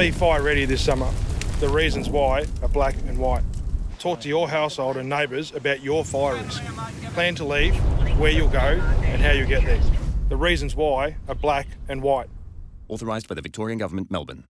Be fire ready this summer. The reasons why are black and white. Talk to your household and neighbours about your fire risk. Plan to leave, where you'll go, and how you'll get there. The reasons why are black and white. Authorised by the Victorian Government, Melbourne.